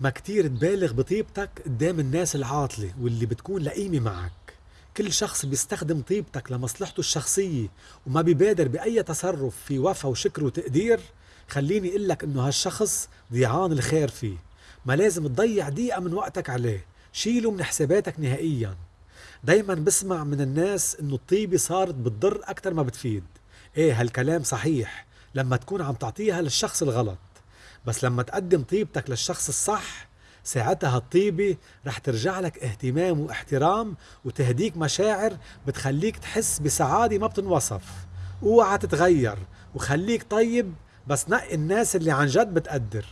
ما كتير تبالغ بطيبتك قدام الناس العاطلة واللي بتكون لئيمة معك. كل شخص بيستخدم طيبتك لمصلحته الشخصية وما بيبادر بأي تصرف في وفا وشكر وتقدير. خليني لك إنه هالشخص ضيعان الخير فيه. ما لازم تضيع دقيقة من وقتك عليه. شيله من حساباتك نهائيا. دايما بسمع من الناس إنه الطيبة صارت بتضر أكتر ما بتفيد. إيه هالكلام صحيح لما تكون عم تعطيها للشخص الغلط. بس لما تقدم طيبتك للشخص الصح ساعتها الطيبة رح ترجع لك اهتمام واحترام وتهديك مشاعر بتخليك تحس بسعادة ما بتنوصف. اوعى تتغير وخليك طيب بس نقي الناس اللي عن جد بتقدر.